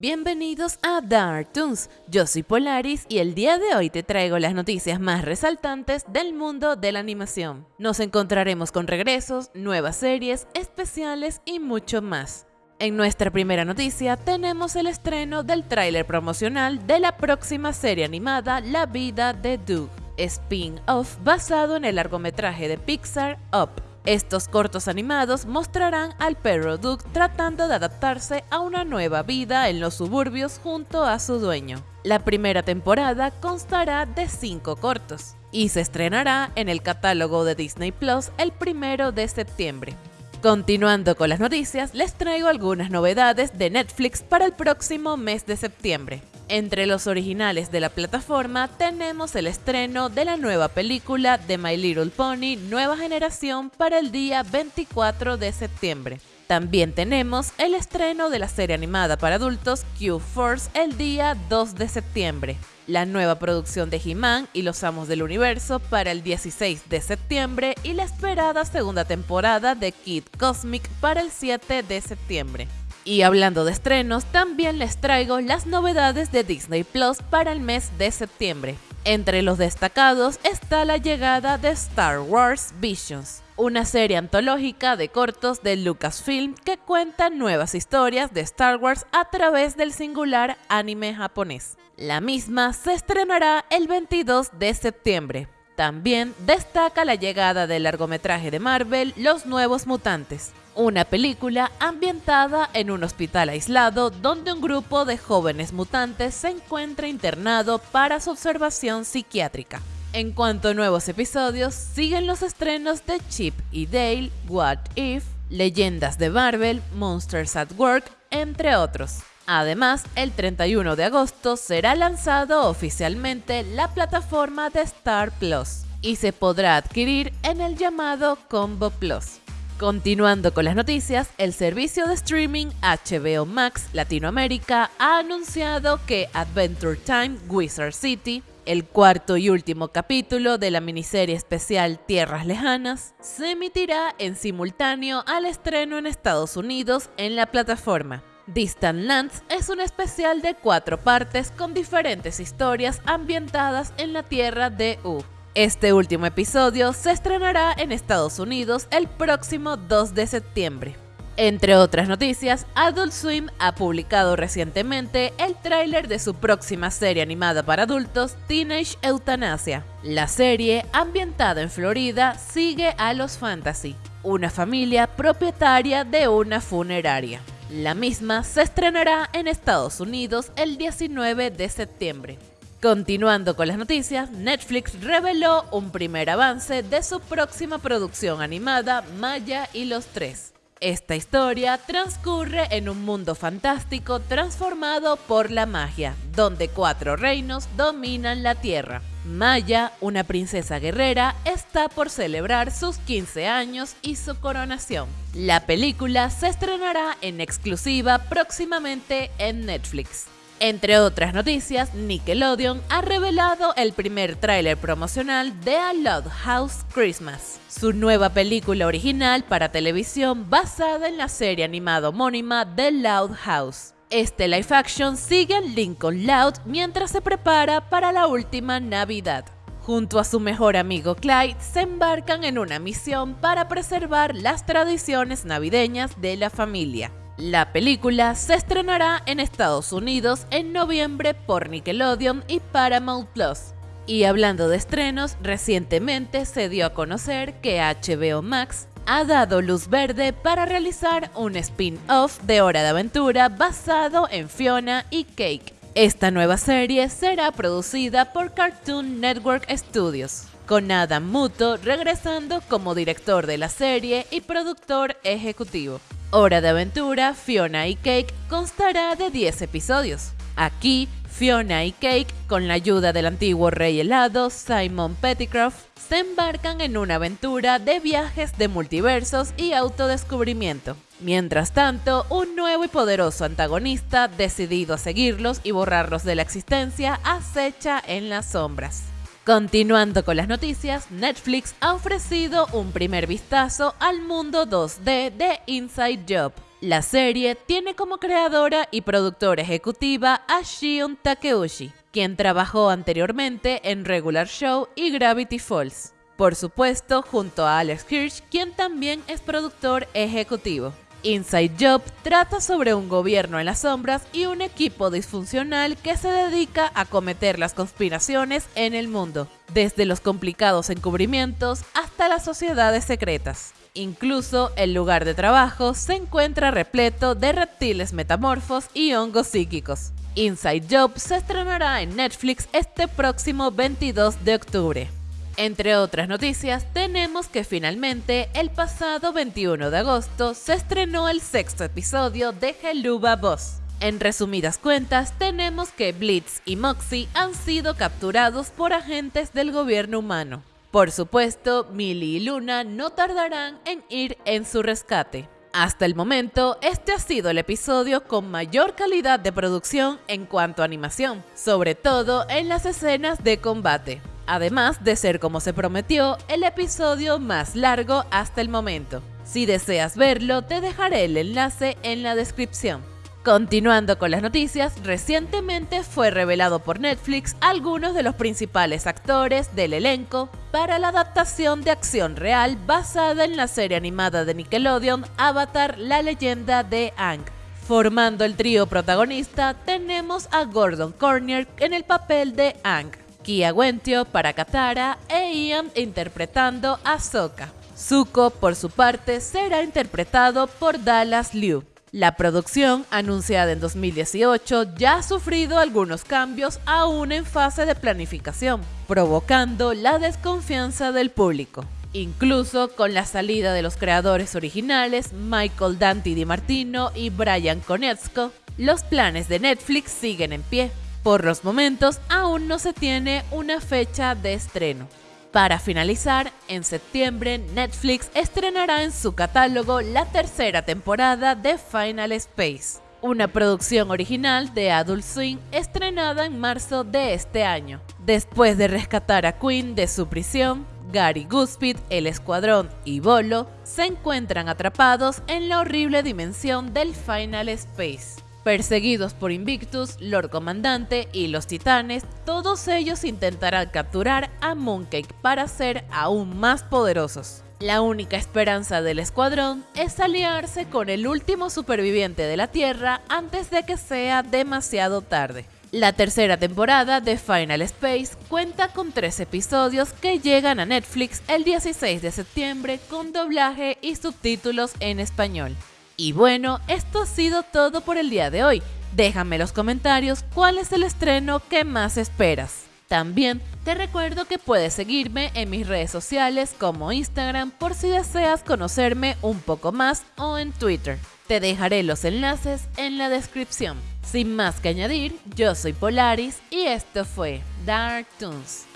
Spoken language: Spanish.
Bienvenidos a Dark Toons, yo soy Polaris y el día de hoy te traigo las noticias más resaltantes del mundo de la animación. Nos encontraremos con regresos, nuevas series, especiales y mucho más. En nuestra primera noticia tenemos el estreno del tráiler promocional de la próxima serie animada La vida de Doug, spin-off basado en el largometraje de Pixar Up. Estos cortos animados mostrarán al perro Doug tratando de adaptarse a una nueva vida en los suburbios junto a su dueño. La primera temporada constará de 5 cortos y se estrenará en el catálogo de Disney Plus el primero de septiembre. Continuando con las noticias, les traigo algunas novedades de Netflix para el próximo mes de septiembre. Entre los originales de la plataforma tenemos el estreno de la nueva película de My Little Pony Nueva Generación para el día 24 de septiembre. También tenemos el estreno de la serie animada para adultos Q-Force el día 2 de septiembre, la nueva producción de He-Man y los Amos del Universo para el 16 de septiembre y la esperada segunda temporada de Kid Cosmic para el 7 de septiembre. Y hablando de estrenos, también les traigo las novedades de Disney Plus para el mes de septiembre. Entre los destacados está la llegada de Star Wars Visions, una serie antológica de cortos de Lucasfilm que cuenta nuevas historias de Star Wars a través del singular anime japonés. La misma se estrenará el 22 de septiembre. También destaca la llegada del largometraje de Marvel Los Nuevos Mutantes, una película ambientada en un hospital aislado donde un grupo de jóvenes mutantes se encuentra internado para su observación psiquiátrica. En cuanto a nuevos episodios, siguen los estrenos de Chip y Dale, What If, Leyendas de Marvel, Monsters at Work, entre otros. Además, el 31 de agosto será lanzado oficialmente la plataforma de Star Plus y se podrá adquirir en el llamado Combo Plus. Continuando con las noticias, el servicio de streaming HBO Max Latinoamérica ha anunciado que Adventure Time Wizard City, el cuarto y último capítulo de la miniserie especial Tierras Lejanas, se emitirá en simultáneo al estreno en Estados Unidos en la plataforma. Distant Lands es un especial de cuatro partes con diferentes historias ambientadas en la Tierra de U. Este último episodio se estrenará en Estados Unidos el próximo 2 de septiembre. Entre otras noticias, Adult Swim ha publicado recientemente el tráiler de su próxima serie animada para adultos, Teenage Euthanasia. La serie, ambientada en Florida, sigue a los Fantasy, una familia propietaria de una funeraria. La misma se estrenará en Estados Unidos el 19 de septiembre. Continuando con las noticias, Netflix reveló un primer avance de su próxima producción animada Maya y los Tres. Esta historia transcurre en un mundo fantástico transformado por la magia, donde cuatro reinos dominan la Tierra. Maya, una princesa guerrera, está por celebrar sus 15 años y su coronación. La película se estrenará en exclusiva próximamente en Netflix. Entre otras noticias, Nickelodeon ha revelado el primer tráiler promocional de A Loud House Christmas, su nueva película original para televisión basada en la serie animada homónima The Loud House. Este live action sigue a Lincoln Loud mientras se prepara para la última Navidad. Junto a su mejor amigo Clyde, se embarcan en una misión para preservar las tradiciones navideñas de la familia. La película se estrenará en Estados Unidos en noviembre por Nickelodeon y Paramount Plus. Y hablando de estrenos, recientemente se dio a conocer que HBO Max ha dado luz verde para realizar un spin-off de Hora de Aventura basado en Fiona y Cake. Esta nueva serie será producida por Cartoon Network Studios, con Adam Muto regresando como director de la serie y productor ejecutivo. Hora de Aventura, Fiona y Cake constará de 10 episodios. Aquí, Fiona y Cake, con la ayuda del antiguo rey helado Simon Pettigrew, se embarcan en una aventura de viajes de multiversos y autodescubrimiento. Mientras tanto, un nuevo y poderoso antagonista, decidido a seguirlos y borrarlos de la existencia, acecha en las sombras. Continuando con las noticias, Netflix ha ofrecido un primer vistazo al mundo 2D de Inside Job, La serie tiene como creadora y productora ejecutiva a Shion Takeuchi, quien trabajó anteriormente en Regular Show y Gravity Falls. Por supuesto, junto a Alex Hirsch, quien también es productor ejecutivo. Inside Job trata sobre un gobierno en las sombras y un equipo disfuncional que se dedica a cometer las conspiraciones en el mundo, desde los complicados encubrimientos hasta las sociedades secretas. Incluso el lugar de trabajo se encuentra repleto de reptiles metamorfos y hongos psíquicos. Inside Job se estrenará en Netflix este próximo 22 de octubre. Entre otras noticias, tenemos que finalmente el pasado 21 de agosto se estrenó el sexto episodio de Helluva Boss. En resumidas cuentas, tenemos que Blitz y Moxie han sido capturados por agentes del gobierno humano. Por supuesto, Millie y Luna no tardarán en ir en su rescate. Hasta el momento, este ha sido el episodio con mayor calidad de producción en cuanto a animación, sobre todo en las escenas de combate además de ser como se prometió el episodio más largo hasta el momento. Si deseas verlo, te dejaré el enlace en la descripción. Continuando con las noticias, recientemente fue revelado por Netflix algunos de los principales actores del elenco para la adaptación de acción real basada en la serie animada de Nickelodeon Avatar, la leyenda de Aang. Formando el trío protagonista tenemos a Gordon Cornier en el papel de Aang, Kia Wentio para Katara e Ian interpretando a Sokka. Zuko, por su parte, será interpretado por Dallas Liu. La producción, anunciada en 2018, ya ha sufrido algunos cambios aún en fase de planificación, provocando la desconfianza del público. Incluso con la salida de los creadores originales, Michael Dante Di Martino y Brian Konietzko, los planes de Netflix siguen en pie. Por los momentos aún no se tiene una fecha de estreno. Para finalizar, en septiembre Netflix estrenará en su catálogo la tercera temporada de Final Space, una producción original de Adult Swim estrenada en marzo de este año. Después de rescatar a Quinn de su prisión, Gary Goodspeed, el escuadrón y Bolo se encuentran atrapados en la horrible dimensión del Final Space. Perseguidos por Invictus, Lord Comandante y los Titanes, todos ellos intentarán capturar a Mooncake para ser aún más poderosos. La única esperanza del escuadrón es aliarse con el último superviviente de la Tierra antes de que sea demasiado tarde. La tercera temporada de Final Space cuenta con tres episodios que llegan a Netflix el 16 de septiembre con doblaje y subtítulos en español. Y bueno, esto ha sido todo por el día de hoy. Déjame en los comentarios cuál es el estreno que más esperas. También te recuerdo que puedes seguirme en mis redes sociales como Instagram por si deseas conocerme un poco más o en Twitter. Te dejaré los enlaces en la descripción. Sin más que añadir, yo soy Polaris y esto fue Dark Toons.